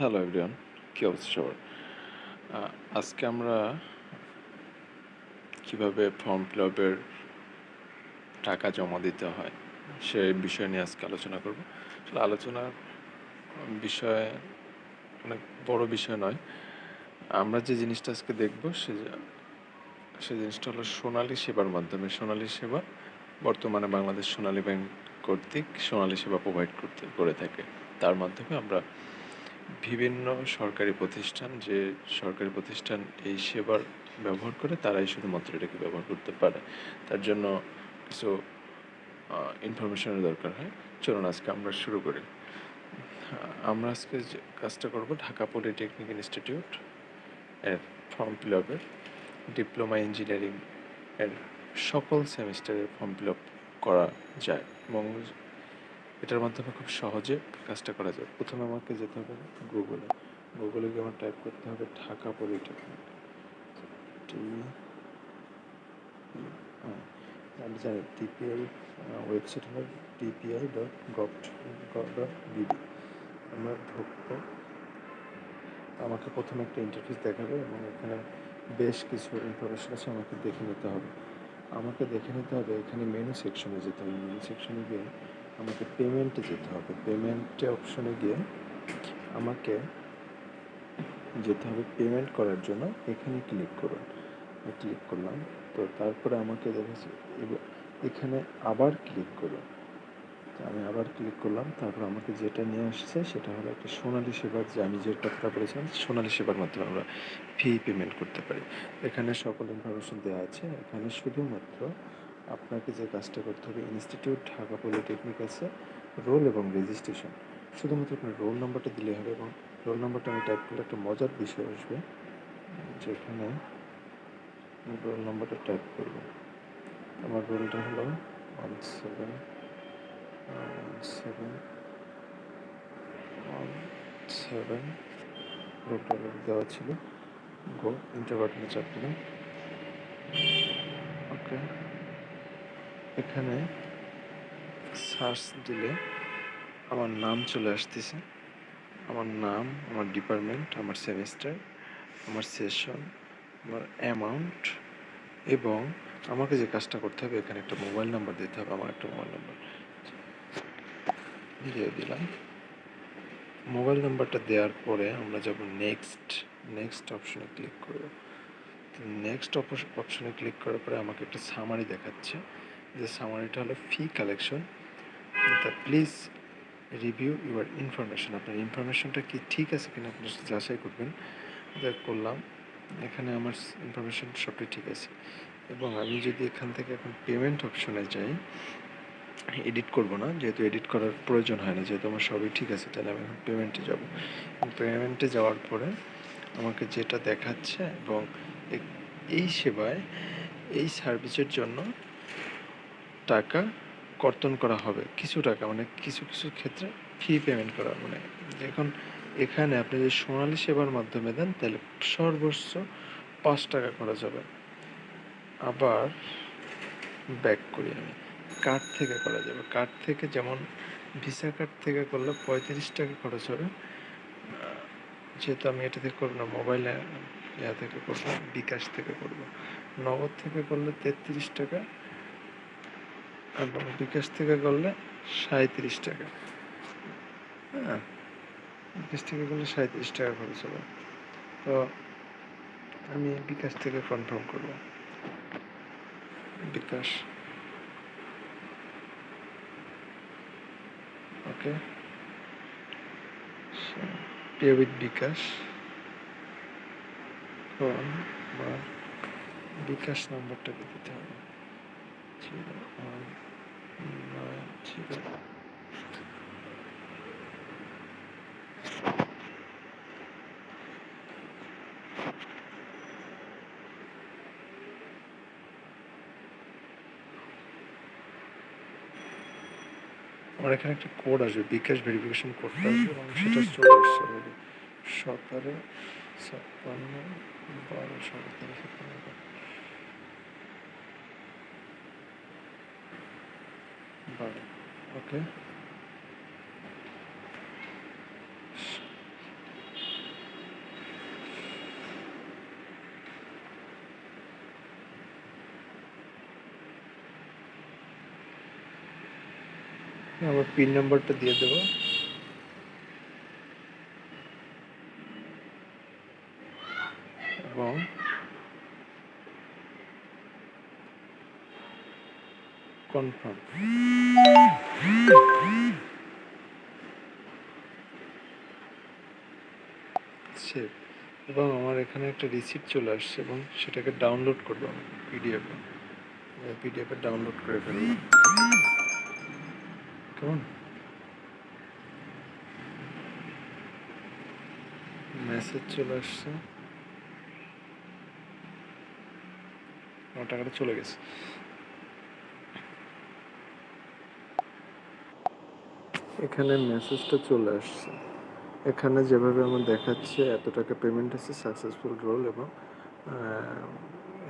Hello everyone কী অবস্থা সবার? আজকে আমরা কীভাবে ফর্ম ফিল আপের টাকা জমা দিতে হয় সেই বিষয় নিয়ে আজকে আলোচনা করব। আসলে আলোচনার বিষয় অনেক বড় বিষয় নয়। আমরা যে জিনিসটা আজকে দেখব সে সে জিনিসটা হলো সোনালী সেবার মাধ্যমে। সোনালী সেবা বর্তমানে বাংলাদেশ সোনালী ব্যাংক কর্তৃক সোনালী সেবা প্রোভাইড করতে, করে থাকে। তার মাধ্যমে আমরা বিভিন্ন সরকারি প্রতিষ্ঠান যে সরকারি প্রতিষ্ঠান এই সেবার ব্যবহার করে, তারাই শুধুমাত্র এটাকে ব্যবহার করতে পারে। তার জন্য কিছু ইনফরমেশনের দরকার হয়। চলুন আজকে আমরা শুরু করি। আমরা আজকে যে কাজটা করব ঢাকা পলিটেকনিক ইনস্টিটিউট এর ফর্ম ফিল আপের ডিপ্লোমা ইঞ্জিনিয়ারিং এর সকল সেমিস্টারের ফর্ম ফিল আপ করা যায়। এবং এটার মাধ্যমে খুব সহজে কাজটা করা যায়। প্রথমে আমাকে যেতে হবে গুগলে। গুগলে গিয়ে আমার টাইপ করতে হবে ঢাকা পলিটেকনিক আমি জানি টিপিআই ওয়েবসাইট হলো TPI dot gov dot BD আমরা ঢুকবো। আমাকে প্রথমে একটা ইন্টারফেস দেখাবে এবং এখানে বেশ কিছু ইনফরমেশন আছে আমাকে দেখে নিতে হবে। আমাকে দেখে নিতে হবে এখানে মেনু সেকশনে যেতে হবে। মেনু সেকশনে গিয়ে আমাকে পেমেন্টে যেতে হবে। পেমেন্টে অপশনে গিয়ে আমাকে যেতে হবে পেমেন্ট করার জন্য। এখানে ক্লিক করুন। ক্লিক করলাম। তো তারপরে আমাকে এবার এখানে আবার ক্লিক করুন। আমি আবার ক্লিক করলাম। তারপর আমাকে যেটা নিয়ে আসছে সেটা হলো একটা সোনালী সেবার যে আমি যে কথাটা বলেছিলাম, সোনালী সেবার মাধ্যমে আমরা ফি পেমেন্ট করতে পারি। এখানে সকল ইনফরমেশন দেওয়া আছে। এখানে শুধুমাত্র আপনাকে যে কাজটা করতে হবে ইনস্টিটিউট ঢাকা পলিটেকনিক আছে রোল এবং রেজিস্ট্রেশন শুধুমাত্র আপনার রোল নাম্বারটা দিলে হবে এবং রোল নাম্বারটা আমি টাইপ করলে একটা মজার বিষয় আসবে, যেখানে রোল নাম্বারটা টাইপ করব। আমার রোলটা হলো one seven one seven one seven রোলটা দেওয়া ছিল। গো ইন্টার বাটনে চাপ দিলাম। ওকে এখানে সার্চ দিলে আমার নাম চলে আসতেছে। আমার নাম, আমার ডিপার্টমেন্ট, আমার সেমিস্টার, আমার সেশন, আমার অ্যামাউন্ট এবং আমাকে যে কাজটা করতে হবে, এখানে একটা মোবাইল নাম্বার দিতে হবে, আমার একটা মোবাইল নাম্বার। দিয়ে দিলাম। মোবাইল নাম্বারটা দেওয়ার পরে আমরা যাব নেক্সট নেক্সট অপশনে ক্লিক করব। নেক্সট অপশনে ক্লিক করার পরে আমাকে একটা সামারি দেখাচ্ছে। যে সামারিটা হলো ফি কালেকশন তা প্লিজ রিভিউ ইউর ইনফরমেশন আপনার ইনফরমেশনটা কি ঠিক আছে কিনা আপনি যাচাই করবেন। যা করলাম, এখানে আমার ইনফরমেশন সবটাই ঠিক আছে। এবং আমি যদি এখান থেকে এখন পেমেন্ট অপশনে যাই এডিট করব না, যেহেতু এডিট করার প্রয়োজন হয় না, যেহেতু আমার সবই ঠিক আছে, তাহলে আমি এখন পেমেন্টে যাব। পেমেন্টে যাওয়ার পরে আমাকে যেটা দেখাচ্ছে এবং এই সেবায় এই সার্ভিসের জন্য টাকা কর্তন করা হবে। কিছু টাকা মানে কিছু কিছু ক্ষেত্রে ফি পেমেন্ট করা মানে এখন এখানে আপনি যদি সোনালী সেবার মাধ্যমে দেন, তাহলে সর্বোচ্চ পাঁচ টাকা খরচ হবে। আবার ব্যাক করি আমি। কার্ড থেকে করা যাবে। কার্ড থেকে যেমন ভিসা কার্ড থেকে করলে পঁয়ত্রিশ টাকা খরচ হবে। যেহেতু আমি এটা থেকে করব না মোবাইলে ইয়া থেকে করব, বিকাশ থেকে করব। নগদ থেকে করলে তেত্রিশ টাকা এবং বিকাশ থেকে করলে সাঁত্রিশ টাকা। হ্যাঁ বিকাশ থেকে করলে সাঁত্রিশ টাকা খরচ হবে। তো আমি বিকাশ থেকে কনফার্ম করব। BKash. Okay. Pay with bKash. এখন আমার বিকাশ নাম্বারটাকে দিতে হবে। ঠিক জিরো আমার এখানে একটা কোড আসবে বিকাশ ভেরিফিকেশন কোডটা আসবে এবং সেটা চলে আসছে অলরেডি সতেরো ছাপ্পান্ন বারো সতেরো ছাপ্পান্ন বারো। ওকে আমার পিন নাম্বারটা দিয়ে দেবো। এবং কনফার্ম সেভ এবং আমার এখানে একটা রিসিপ্ট চলে আসছে এবং সেটাকে ডাউনলোড করব আমি পিডিএফে পিডিএফে ডাউনলোড করে ফেলব। কেমন? মেসেজ চলে আসছে। আমার টাকাটা চলে গেছে। এখানে মেসেজটা চলে আসছে। এখানে যেভাবে আমার দেখাচ্ছে এত টাকা পেমেন্ট আছে সাকসেসফুল রোল এবং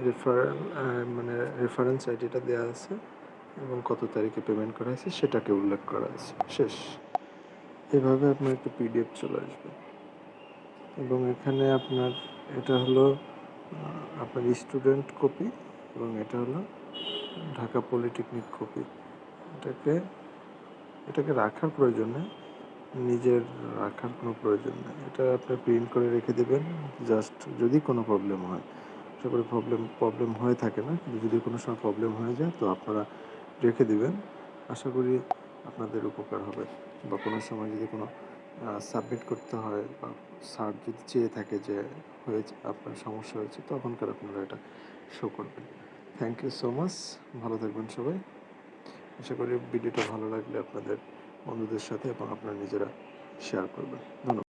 রেফারেল মানে রেফারেন্স আইডিটা দেওয়া আছে এবং কত তারিখে পেমেন্ট করা হয়েছে সেটাকে উল্লেখ করা আছে। শেষ। এভাবে আপনার একটা পিডিএফ চলে আসবে। এবং এখানে আপনার, এটা হলো আপনার স্টুডেন্ট কপি এবং এটা হলো ঢাকা পলিটেকনিক কপি এটাকে এটাকে রাখার প্রয়োজন নেই। নিজের রাখার কোনো প্রয়োজন নেই। এটা আপনি প্রিন্ট করে রেখে দেবেন। জাস্ট যদি কোনো প্রবলেম হয়। আশা করি প্রবলেম প্রবলেম হয়ে থাকে না। কিন্তু যদি কোনো সময় প্রবলেম হয়ে যায়, তো আপনারা রেখে দিবেন। আশা করি আপনাদের উপকার হবে। বা কোনো সময় যদি কোনো সাবমিট করতে হয় বা স্যার যদি চেয়ে থাকে যে হয়েছে, আপনার সমস্যা হয়েছে, তখনকার আপনারা এটা শো করবেন। থ্যাংক ইউ সো মাচ ভালো থাকবেন সবাই। আশা করি ভিডিওটা ভালো লাগলে আপনাদের বন্ধুদের সাথে এবং আপনারা নিজেরা শেয়ার করবেন। ধন্যবাদ।